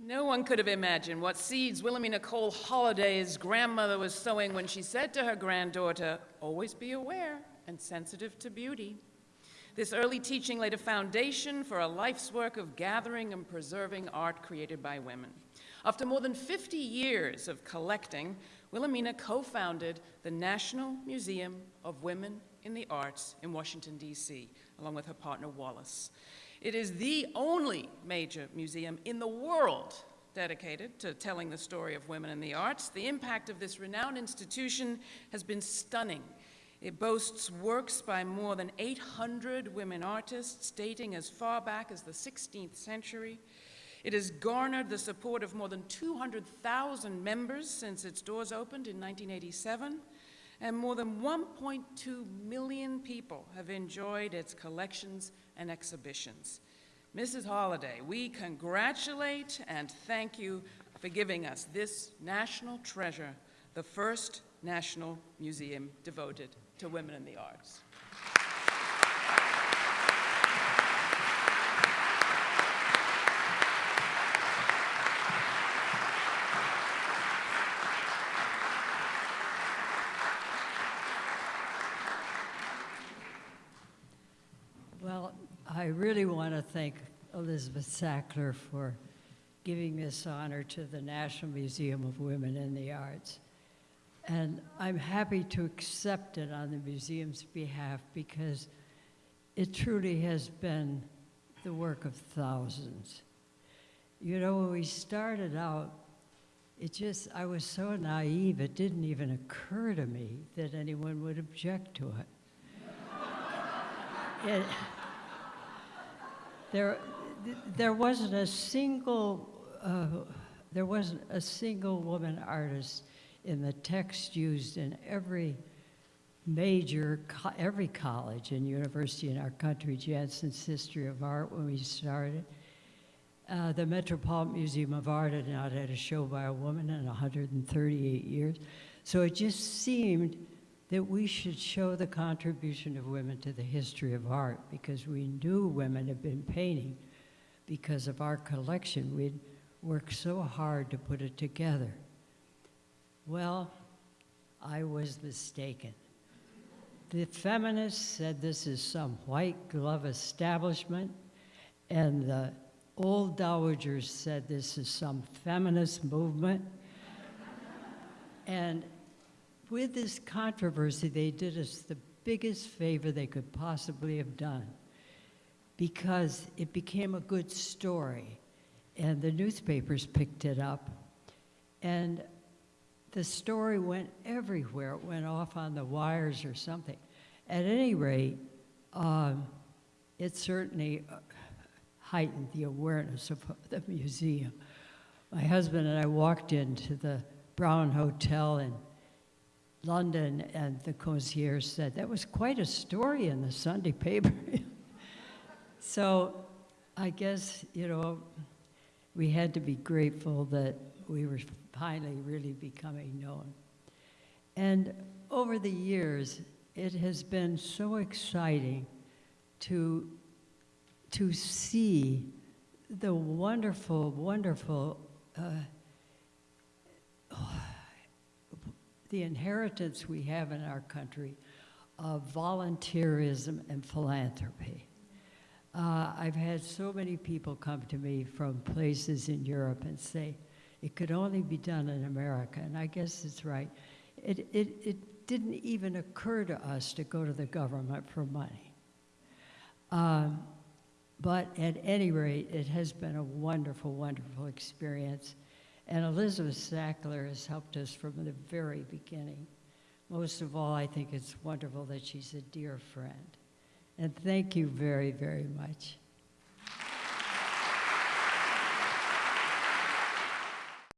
No one could have imagined what seeds Wilhelmina Cole Holladay's grandmother was sowing when she said to her granddaughter, Always be aware and sensitive to beauty. This early teaching laid a foundation for a life's work of gathering and preserving art created by women. After more than 50 years of collecting, Wilhelmina co-founded the National Museum of Women in the Arts in Washington, D.C., along with her partner Wallace. It is the only major museum in the world dedicated to telling the story of women in the arts. The impact of this renowned institution has been stunning. It boasts works by more than 800 women artists dating as far back as the 16th century. It has garnered the support of more than 200,000 members since its doors opened in 1987, and more than 1.2 million people have enjoyed its collections and exhibitions. Mrs. Holladay, we congratulate and thank you for giving us this national treasure, the first national museum devoted to women in the arts. Well, I really want to thank Elizabeth Sackler for giving this honor to the National Museum of Women in the Arts. And I'm happy to accept it on the museum's behalf because it truly has been the work of thousands. You know, when we started out, it just, I was so naive, it didn't even occur to me that anyone would object to it. It there, there wasn't a single, uh, there wasn't a single woman artist in the text used in every major, every college and university in our country, Janson's History of Art when we started. Uh, the Metropolitan Museum of Art had not had a show by a woman in 138 years. So it just seemed that we should show the contribution of women to the history of art because we knew women had been painting because of our collection. We'd worked so hard to put it together. Well, I was mistaken. The feminists said this is some white glove establishment, and the old dowagers said this is some feminist movement. and with this controversy, they did us the biggest favor they could possibly have done because it became a good story and the newspapers picked it up and the story went everywhere. It went off on the wires or something. At any rate, um, it certainly uh, heightened the awareness of the museum. My husband and I walked into the Brown Hotel in London, and the concierge said, that was quite a story in the Sunday paper. so I guess, you know, we had to be grateful that we were finally really becoming known. And over the years, it has been so exciting to, to see the wonderful, wonderful, uh, the inheritance we have in our country of volunteerism and philanthropy. Uh, I've had so many people come to me from places in Europe and say, it could only be done in America, and I guess it's right. It, it, it didn't even occur to us to go to the government for money. Um, but at any rate, it has been a wonderful, wonderful experience. And Elizabeth Sackler has helped us from the very beginning. Most of all, I think it's wonderful that she's a dear friend. And thank you very, very much.